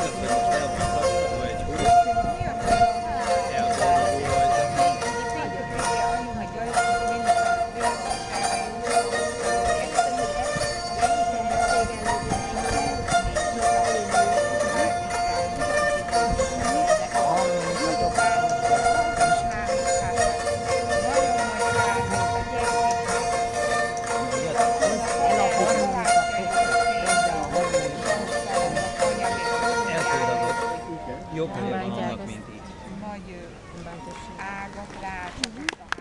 think of jobb helyen vannak, mint itt. Nagy ágat láthatunk.